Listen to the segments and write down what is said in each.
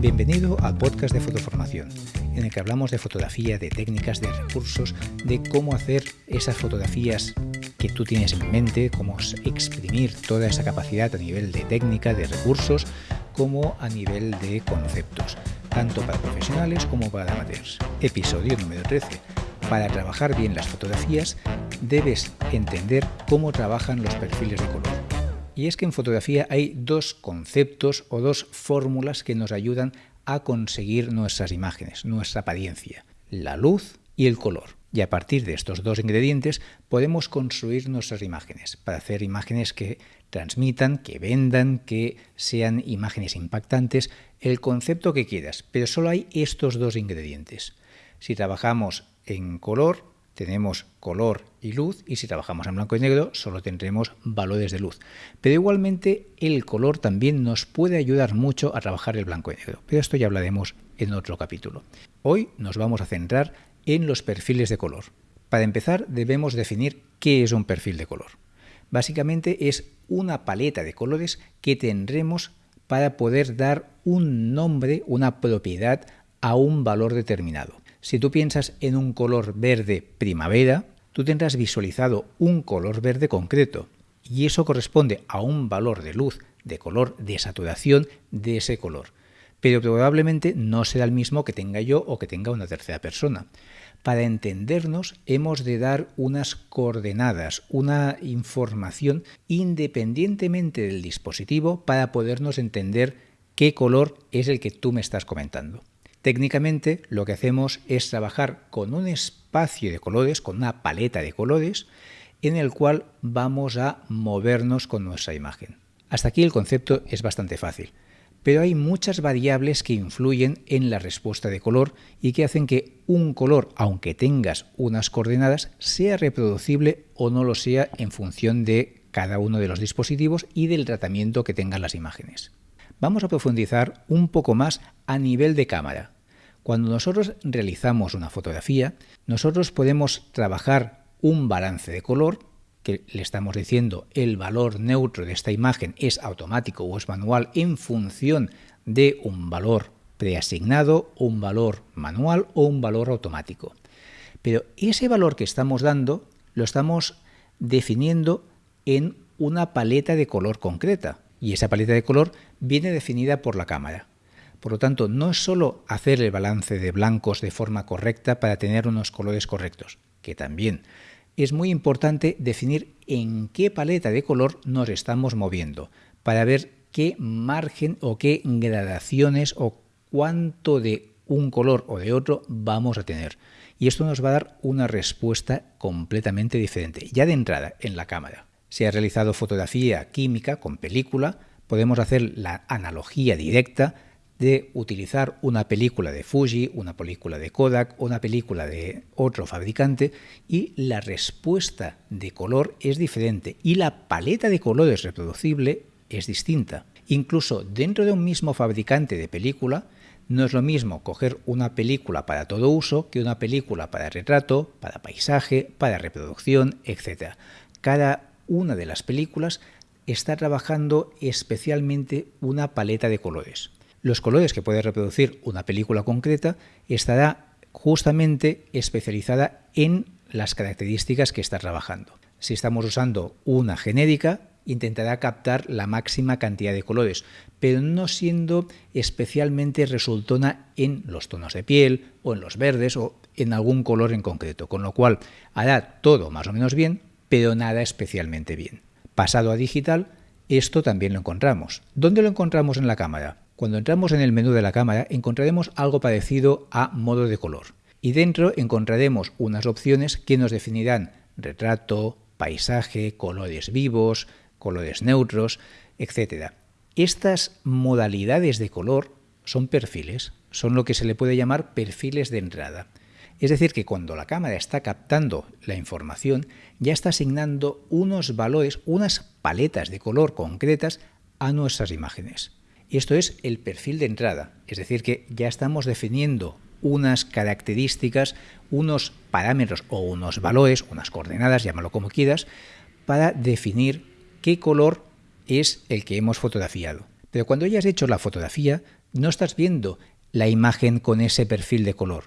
Bienvenido al podcast de Fotoformación, en el que hablamos de fotografía, de técnicas, de recursos, de cómo hacer esas fotografías que tú tienes en mente, cómo exprimir toda esa capacidad a nivel de técnica, de recursos, como a nivel de conceptos, tanto para profesionales como para amateurs. Episodio número 13. Para trabajar bien las fotografías, debes entender cómo trabajan los perfiles de color. Y es que en fotografía hay dos conceptos o dos fórmulas que nos ayudan a conseguir nuestras imágenes, nuestra apariencia, la luz y el color. Y a partir de estos dos ingredientes podemos construir nuestras imágenes para hacer imágenes que transmitan, que vendan, que sean imágenes impactantes, el concepto que quieras, pero solo hay estos dos ingredientes. Si trabajamos en color, tenemos color y luz y si trabajamos en blanco y negro solo tendremos valores de luz. Pero igualmente el color también nos puede ayudar mucho a trabajar el blanco y negro, pero esto ya hablaremos en otro capítulo. Hoy nos vamos a centrar en los perfiles de color. Para empezar debemos definir qué es un perfil de color. Básicamente es una paleta de colores que tendremos para poder dar un nombre, una propiedad a un valor determinado. Si tú piensas en un color verde primavera, tú tendrás visualizado un color verde concreto y eso corresponde a un valor de luz, de color, de saturación de ese color. Pero probablemente no será el mismo que tenga yo o que tenga una tercera persona. Para entendernos hemos de dar unas coordenadas, una información independientemente del dispositivo para podernos entender qué color es el que tú me estás comentando. Técnicamente lo que hacemos es trabajar con un espacio de colores, con una paleta de colores, en el cual vamos a movernos con nuestra imagen. Hasta aquí el concepto es bastante fácil, pero hay muchas variables que influyen en la respuesta de color y que hacen que un color, aunque tengas unas coordenadas, sea reproducible o no lo sea en función de cada uno de los dispositivos y del tratamiento que tengan las imágenes vamos a profundizar un poco más a nivel de cámara. Cuando nosotros realizamos una fotografía, nosotros podemos trabajar un balance de color, que le estamos diciendo el valor neutro de esta imagen es automático o es manual en función de un valor preasignado, un valor manual o un valor automático. Pero ese valor que estamos dando lo estamos definiendo en una paleta de color concreta y esa paleta de color viene definida por la cámara. Por lo tanto, no es solo hacer el balance de blancos de forma correcta para tener unos colores correctos, que también. Es muy importante definir en qué paleta de color nos estamos moviendo, para ver qué margen o qué gradaciones o cuánto de un color o de otro vamos a tener. Y esto nos va a dar una respuesta completamente diferente, ya de entrada en la cámara. Si ha realizado fotografía química con película, podemos hacer la analogía directa de utilizar una película de Fuji, una película de Kodak, una película de otro fabricante y la respuesta de color es diferente y la paleta de colores reproducible es distinta. Incluso dentro de un mismo fabricante de película, no es lo mismo coger una película para todo uso que una película para retrato, para paisaje, para reproducción, etc. Cada una de las películas está trabajando especialmente una paleta de colores. Los colores que puede reproducir una película concreta estará justamente especializada en las características que está trabajando. Si estamos usando una genérica, intentará captar la máxima cantidad de colores, pero no siendo especialmente resultona en los tonos de piel o en los verdes o en algún color en concreto, con lo cual hará todo más o menos bien, pero nada especialmente bien. Pasado a digital, esto también lo encontramos. ¿Dónde lo encontramos en la cámara? Cuando entramos en el menú de la cámara encontraremos algo parecido a modo de color. Y dentro encontraremos unas opciones que nos definirán retrato, paisaje, colores vivos, colores neutros, etc. Estas modalidades de color son perfiles, son lo que se le puede llamar perfiles de entrada. Es decir, que cuando la cámara está captando la información, ya está asignando unos valores, unas paletas de color concretas a nuestras imágenes. Esto es el perfil de entrada, es decir, que ya estamos definiendo unas características, unos parámetros o unos valores, unas coordenadas, llámalo como quieras, para definir qué color es el que hemos fotografiado. Pero cuando ya has hecho la fotografía, no estás viendo la imagen con ese perfil de color.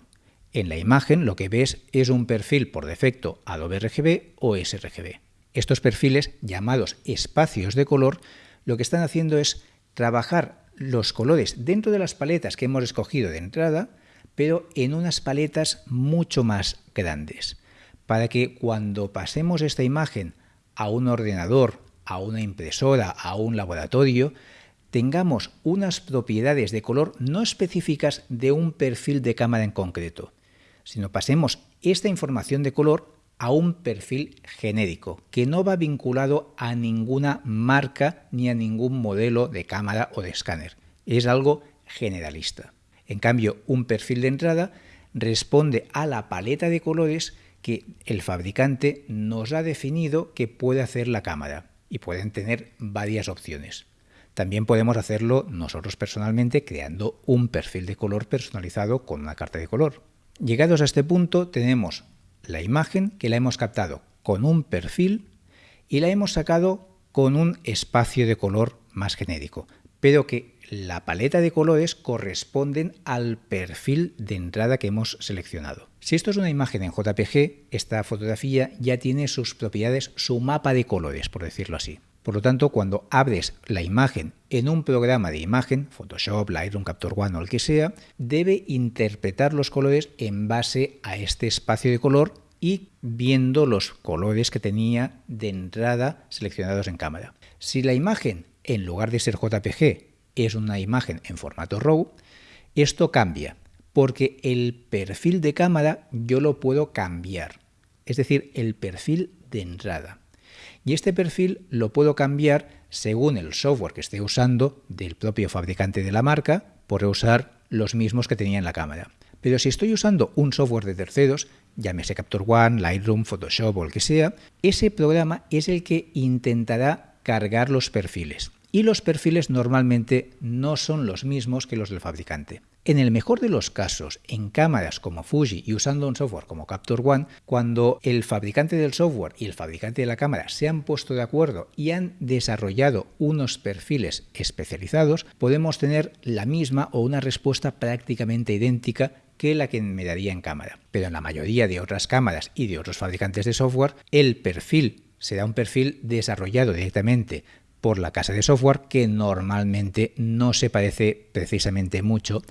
En la imagen lo que ves es un perfil por defecto Adobe RGB o sRGB. Estos perfiles, llamados espacios de color, lo que están haciendo es trabajar los colores dentro de las paletas que hemos escogido de entrada, pero en unas paletas mucho más grandes, para que cuando pasemos esta imagen a un ordenador, a una impresora, a un laboratorio, tengamos unas propiedades de color no específicas de un perfil de cámara en concreto, sino pasemos esta información de color a un perfil genérico, que no va vinculado a ninguna marca ni a ningún modelo de cámara o de escáner. Es algo generalista. En cambio, un perfil de entrada responde a la paleta de colores que el fabricante nos ha definido que puede hacer la cámara y pueden tener varias opciones. También podemos hacerlo nosotros personalmente creando un perfil de color personalizado con una carta de color. Llegados a este punto tenemos la imagen que la hemos captado con un perfil y la hemos sacado con un espacio de color más genérico, pero que la paleta de colores corresponden al perfil de entrada que hemos seleccionado. Si esto es una imagen en JPG, esta fotografía ya tiene sus propiedades, su mapa de colores, por decirlo así. Por lo tanto, cuando abres la imagen en un programa de imagen, Photoshop, Lightroom, Capture One o el que sea, debe interpretar los colores en base a este espacio de color y viendo los colores que tenía de entrada seleccionados en cámara. Si la imagen, en lugar de ser JPG, es una imagen en formato RAW, esto cambia, porque el perfil de cámara yo lo puedo cambiar, es decir, el perfil de entrada. Y este perfil lo puedo cambiar según el software que esté usando del propio fabricante de la marca, por usar los mismos que tenía en la cámara. Pero si estoy usando un software de terceros, llámese Capture One, Lightroom, Photoshop o el que sea, ese programa es el que intentará cargar los perfiles. Y los perfiles normalmente no son los mismos que los del fabricante. En el mejor de los casos, en cámaras como Fuji y usando un software como Capture One, cuando el fabricante del software y el fabricante de la cámara se han puesto de acuerdo y han desarrollado unos perfiles especializados, podemos tener la misma o una respuesta prácticamente idéntica que la que me daría en cámara. Pero en la mayoría de otras cámaras y de otros fabricantes de software, el perfil será un perfil desarrollado directamente por la casa de software que normalmente no se parece precisamente mucho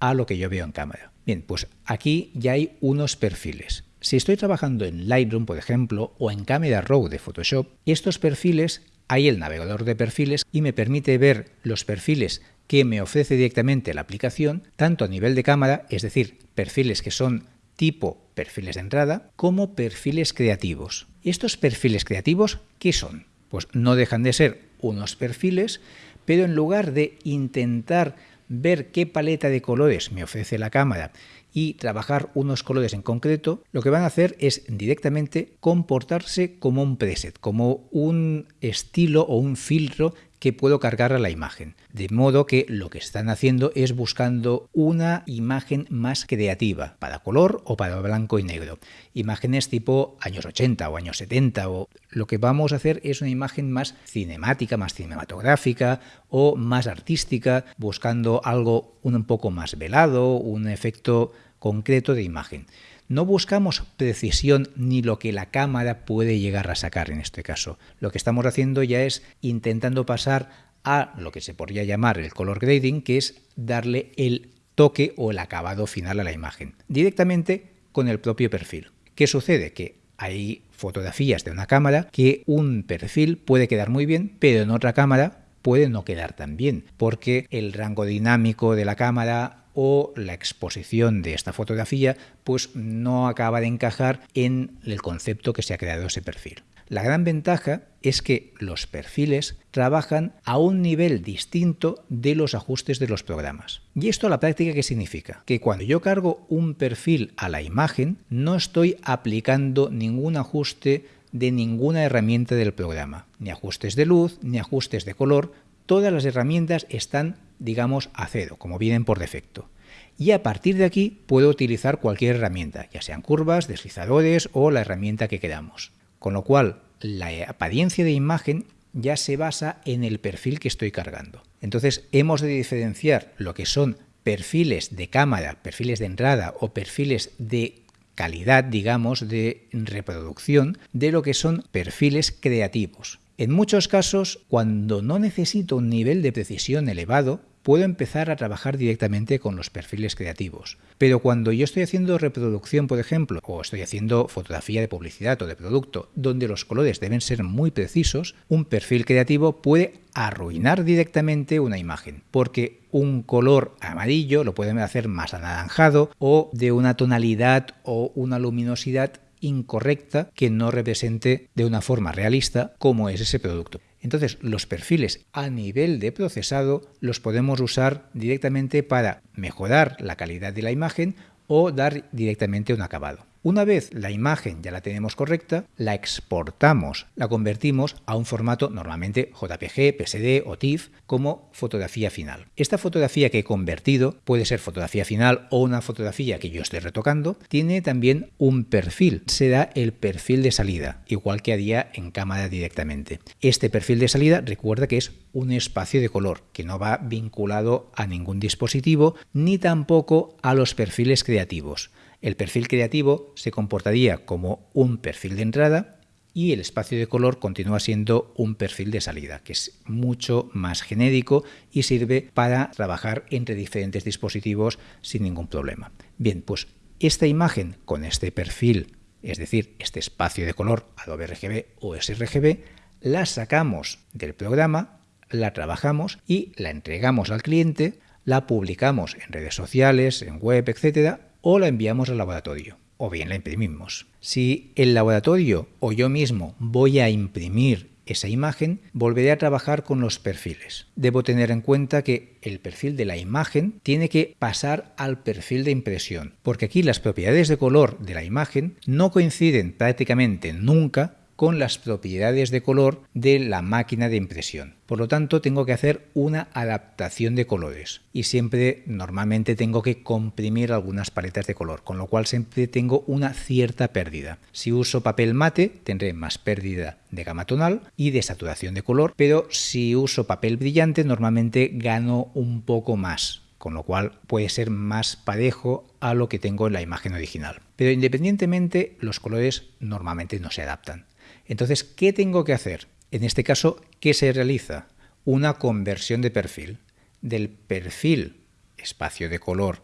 a lo que yo veo en cámara. Bien, pues aquí ya hay unos perfiles. Si estoy trabajando en Lightroom, por ejemplo, o en Camera Raw de Photoshop, estos perfiles, hay el navegador de perfiles y me permite ver los perfiles que me ofrece directamente la aplicación, tanto a nivel de cámara, es decir, perfiles que son tipo perfiles de entrada, como perfiles creativos. ¿Estos perfiles creativos qué son? Pues no dejan de ser unos perfiles, pero en lugar de intentar ver qué paleta de colores me ofrece la cámara y trabajar unos colores en concreto, lo que van a hacer es directamente comportarse como un preset, como un estilo o un filtro que puedo cargar a la imagen. De modo que lo que están haciendo es buscando una imagen más creativa, para color o para blanco y negro. Imágenes tipo años 80 o años 70 o lo que vamos a hacer es una imagen más cinemática, más cinematográfica o más artística, buscando algo un poco más velado, un efecto concreto de imagen. No buscamos precisión ni lo que la cámara puede llegar a sacar en este caso. Lo que estamos haciendo ya es intentando pasar a lo que se podría llamar el color grading, que es darle el toque o el acabado final a la imagen, directamente con el propio perfil. ¿Qué sucede? Que hay fotografías de una cámara que un perfil puede quedar muy bien, pero en otra cámara puede no quedar tan bien, porque el rango dinámico de la cámara o la exposición de esta fotografía pues no acaba de encajar en el concepto que se ha creado ese perfil. La gran ventaja es que los perfiles trabajan a un nivel distinto de los ajustes de los programas. ¿Y esto a la práctica qué significa? Que cuando yo cargo un perfil a la imagen, no estoy aplicando ningún ajuste de ninguna herramienta del programa, ni ajustes de luz, ni ajustes de color, todas las herramientas están digamos, a cero, como vienen por defecto. Y a partir de aquí puedo utilizar cualquier herramienta, ya sean curvas, deslizadores o la herramienta que queramos. Con lo cual, la apariencia de imagen ya se basa en el perfil que estoy cargando. Entonces hemos de diferenciar lo que son perfiles de cámara, perfiles de entrada o perfiles de calidad, digamos, de reproducción, de lo que son perfiles creativos. En muchos casos, cuando no necesito un nivel de precisión elevado, puedo empezar a trabajar directamente con los perfiles creativos. Pero cuando yo estoy haciendo reproducción, por ejemplo, o estoy haciendo fotografía de publicidad o de producto, donde los colores deben ser muy precisos, un perfil creativo puede arruinar directamente una imagen, porque un color amarillo lo pueden hacer más anaranjado o de una tonalidad o una luminosidad incorrecta que no represente de una forma realista cómo es ese producto. Entonces, los perfiles a nivel de procesado los podemos usar directamente para mejorar la calidad de la imagen o dar directamente un acabado. Una vez la imagen ya la tenemos correcta, la exportamos, la convertimos a un formato normalmente JPG, PSD o TIFF como fotografía final. Esta fotografía que he convertido puede ser fotografía final o una fotografía que yo estoy retocando, tiene también un perfil, será el perfil de salida, igual que haría en cámara directamente. Este perfil de salida recuerda que es un espacio de color que no va vinculado a ningún dispositivo ni tampoco a los perfiles creativos. El perfil creativo se comportaría como un perfil de entrada y el espacio de color continúa siendo un perfil de salida, que es mucho más genérico y sirve para trabajar entre diferentes dispositivos sin ningún problema. Bien, pues esta imagen con este perfil, es decir, este espacio de color Adobe RGB o sRGB, la sacamos del programa, la trabajamos y la entregamos al cliente, la publicamos en redes sociales, en web, etcétera, o la enviamos al laboratorio, o bien la imprimimos. Si el laboratorio o yo mismo voy a imprimir esa imagen, volveré a trabajar con los perfiles. Debo tener en cuenta que el perfil de la imagen tiene que pasar al perfil de impresión, porque aquí las propiedades de color de la imagen no coinciden prácticamente nunca con las propiedades de color de la máquina de impresión. Por lo tanto, tengo que hacer una adaptación de colores y siempre normalmente tengo que comprimir algunas paletas de color, con lo cual siempre tengo una cierta pérdida. Si uso papel mate, tendré más pérdida de gama tonal y de saturación de color, pero si uso papel brillante, normalmente gano un poco más con lo cual puede ser más parejo a lo que tengo en la imagen original. Pero independientemente, los colores normalmente no se adaptan. Entonces, ¿qué tengo que hacer? En este caso, ¿qué se realiza? Una conversión de perfil del perfil espacio de color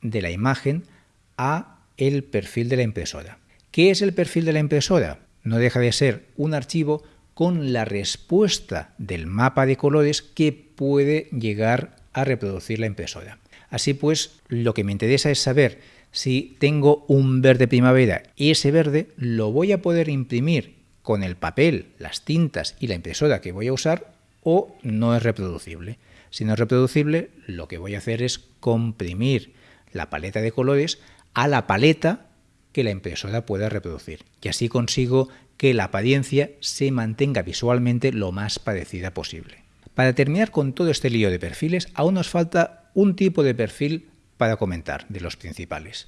de la imagen a el perfil de la impresora. ¿Qué es el perfil de la impresora? No deja de ser un archivo con la respuesta del mapa de colores que puede llegar a reproducir la impresora. Así pues, lo que me interesa es saber si tengo un verde primavera y ese verde lo voy a poder imprimir con el papel, las tintas y la impresora que voy a usar o no es reproducible. Si no es reproducible, lo que voy a hacer es comprimir la paleta de colores a la paleta que la impresora pueda reproducir. Y así consigo que la apariencia se mantenga visualmente lo más parecida posible. Para terminar con todo este lío de perfiles, aún nos falta un tipo de perfil para comentar de los principales.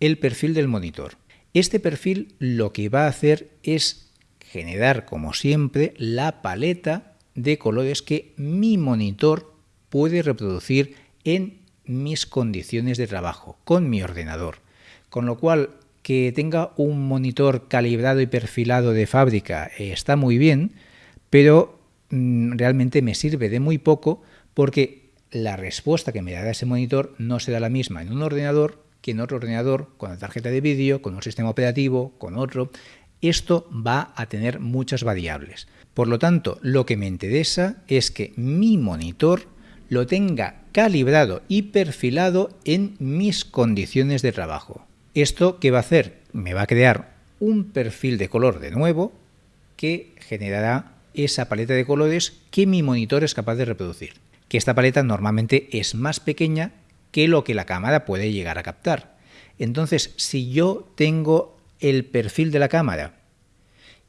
El perfil del monitor. Este perfil lo que va a hacer es generar, como siempre, la paleta de colores que mi monitor puede reproducir en mis condiciones de trabajo, con mi ordenador. Con lo cual, que tenga un monitor calibrado y perfilado de fábrica eh, está muy bien, pero mm, realmente me sirve de muy poco porque la respuesta que me dará ese monitor no será la misma en un ordenador que en otro ordenador, con la tarjeta de vídeo, con un sistema operativo, con otro esto va a tener muchas variables. Por lo tanto, lo que me interesa es que mi monitor lo tenga calibrado y perfilado en mis condiciones de trabajo. ¿Esto qué va a hacer? Me va a crear un perfil de color de nuevo que generará esa paleta de colores que mi monitor es capaz de reproducir. Que esta paleta normalmente es más pequeña que lo que la cámara puede llegar a captar. Entonces, si yo tengo el perfil de la cámara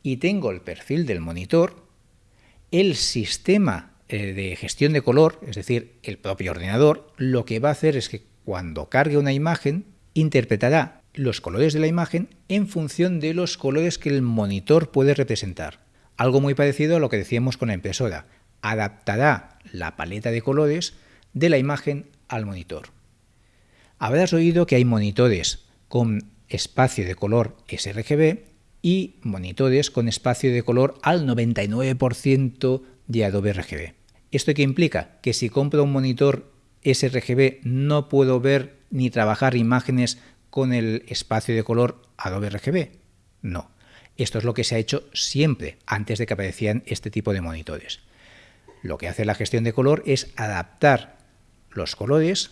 y tengo el perfil del monitor, el sistema eh, de gestión de color, es decir, el propio ordenador, lo que va a hacer es que cuando cargue una imagen, interpretará los colores de la imagen en función de los colores que el monitor puede representar. Algo muy parecido a lo que decíamos con la impresora. Adaptará la paleta de colores de la imagen al monitor. Habrás oído que hay monitores con espacio de color sRGB y monitores con espacio de color al 99% de Adobe RGB. ¿Esto qué implica? Que si compro un monitor sRGB no puedo ver ni trabajar imágenes con el espacio de color Adobe RGB. No. Esto es lo que se ha hecho siempre antes de que aparecieran este tipo de monitores. Lo que hace la gestión de color es adaptar los colores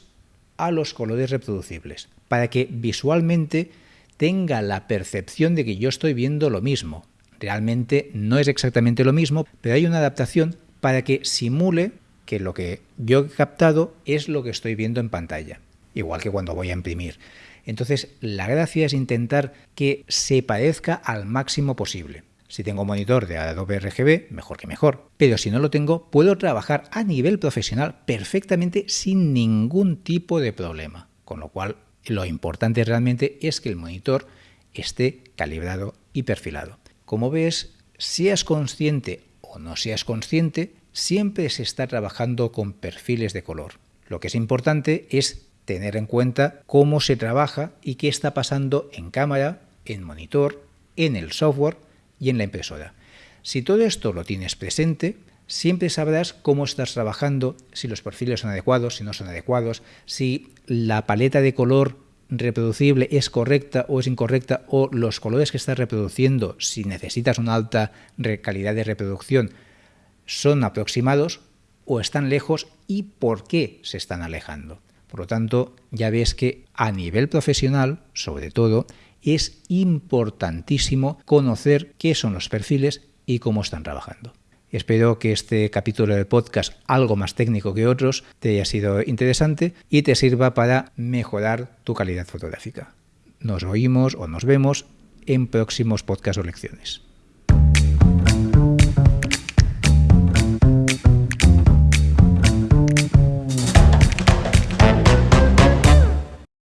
a los colores reproducibles para que visualmente tenga la percepción de que yo estoy viendo lo mismo. Realmente no es exactamente lo mismo, pero hay una adaptación para que simule que lo que yo he captado es lo que estoy viendo en pantalla, igual que cuando voy a imprimir. Entonces, la gracia es intentar que se parezca al máximo posible. Si tengo un monitor de Adobe RGB, mejor que mejor. Pero si no lo tengo, puedo trabajar a nivel profesional perfectamente sin ningún tipo de problema. Con lo cual, lo importante realmente es que el monitor esté calibrado y perfilado. Como ves, seas consciente o no seas consciente, siempre se está trabajando con perfiles de color. Lo que es importante es tener en cuenta cómo se trabaja y qué está pasando en cámara, en monitor, en el software y en la impresora. Si todo esto lo tienes presente, siempre sabrás cómo estás trabajando, si los perfiles son adecuados, si no son adecuados, si la paleta de color reproducible es correcta o es incorrecta, o los colores que estás reproduciendo, si necesitas una alta calidad de reproducción, son aproximados o están lejos y por qué se están alejando. Por lo tanto, ya ves que a nivel profesional, sobre todo, es importantísimo conocer qué son los perfiles y cómo están trabajando. Espero que este capítulo del podcast, algo más técnico que otros, te haya sido interesante y te sirva para mejorar tu calidad fotográfica. Nos oímos o nos vemos en próximos podcasts o lecciones.